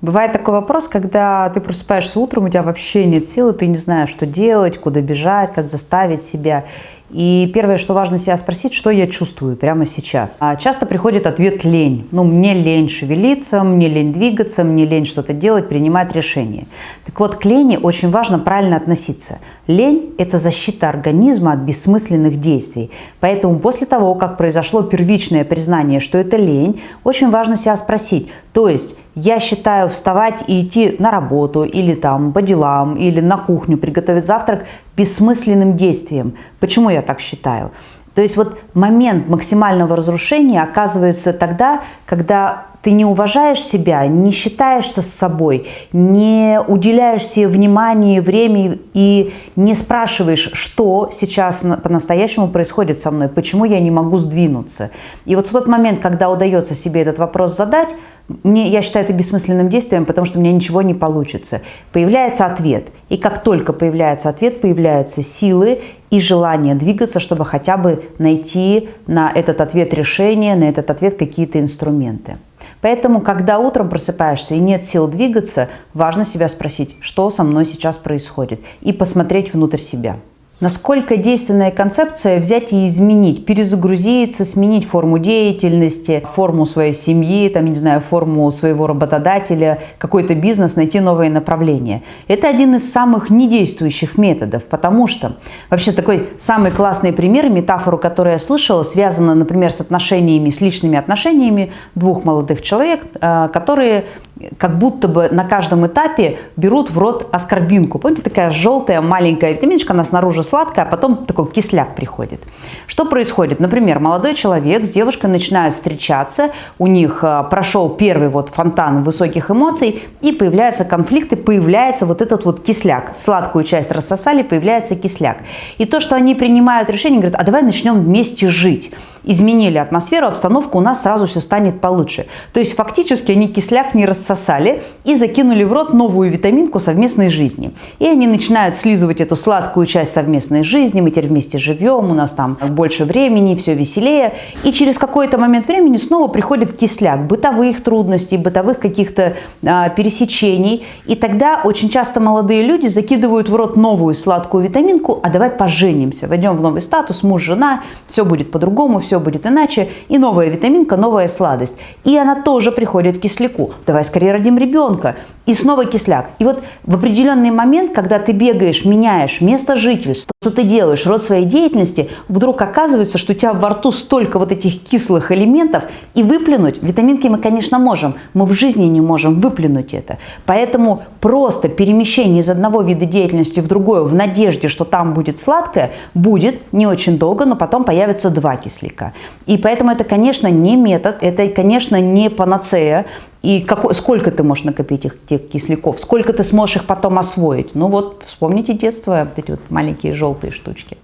Бывает такой вопрос, когда ты просыпаешься утром, у тебя вообще нет силы, ты не знаешь, что делать, куда бежать, как заставить себя. И первое, что важно себя спросить, что я чувствую прямо сейчас. А часто приходит ответ лень. Ну, мне лень шевелиться, мне лень двигаться, мне лень что-то делать, принимать решения. Так вот, к лени очень важно правильно относиться. Лень – это защита организма от бессмысленных действий. Поэтому после того, как произошло первичное признание, что это лень, очень важно себя спросить. То есть, я считаю вставать и идти на работу или там по делам, или на кухню приготовить завтрак бессмысленным действием. Почему я так считаю? То есть вот момент максимального разрушения оказывается тогда, когда ты не уважаешь себя, не считаешься с собой, не уделяешь себе внимание, время и не спрашиваешь, что сейчас по-настоящему происходит со мной, почему я не могу сдвинуться. И вот в тот момент, когда удается себе этот вопрос задать, мне, я считаю это бессмысленным действием, потому что у меня ничего не получится. Появляется ответ. И как только появляется ответ, появляются силы и желание двигаться, чтобы хотя бы найти на этот ответ решение, на этот ответ какие-то инструменты. Поэтому, когда утром просыпаешься и нет сил двигаться, важно себя спросить, что со мной сейчас происходит, и посмотреть внутрь себя. Насколько действенная концепция взять и изменить, перезагрузиться, сменить форму деятельности, форму своей семьи, там, не знаю, форму своего работодателя, какой-то бизнес, найти новые направления. Это один из самых недействующих методов, потому что вообще такой самый классный пример, метафору, которую я слышала, связана, например, с отношениями, с личными отношениями двух молодых человек, э, которые как будто бы на каждом этапе берут в рот аскорбинку. Помните, такая желтая маленькая витаминочка, она снаружи сладкая, а потом такой кисляк приходит. Что происходит? Например, молодой человек с девушкой начинают встречаться, у них а, прошел первый вот фонтан высоких эмоций, и появляются конфликты, появляется вот этот вот кисляк. Сладкую часть рассосали, появляется кисляк. И то, что они принимают решение, говорят, а давай начнем вместе жить изменили атмосферу, обстановку, у нас сразу все станет получше. То есть фактически они кисляк не рассосали и закинули в рот новую витаминку совместной жизни. И они начинают слизывать эту сладкую часть совместной жизни, мы теперь вместе живем, у нас там больше времени, все веселее. И через какой-то момент времени снова приходит кисляк бытовых трудностей, бытовых каких-то а, пересечений. И тогда очень часто молодые люди закидывают в рот новую сладкую витаминку, а давай поженимся, войдем в новый статус, муж-жена, все будет по-другому, все будет иначе, и новая витаминка, новая сладость. И она тоже приходит к кисляку. Давай скорее родим ребенка. И снова кисляк. И вот в определенный момент, когда ты бегаешь, меняешь место жительства, что ты делаешь, род своей деятельности, вдруг оказывается, что у тебя во рту столько вот этих кислых элементов, и выплюнуть, витаминки мы, конечно, можем, мы в жизни не можем выплюнуть это. Поэтому просто перемещение из одного вида деятельности в другое в надежде, что там будет сладкое, будет не очень долго, но потом появятся два кисляка. И поэтому это, конечно, не метод, это, конечно, не панацея, и какой, сколько ты можешь накопить их, тех кисляков, сколько ты сможешь их потом освоить. Ну вот, вспомните детство, вот эти вот маленькие желтые штучки.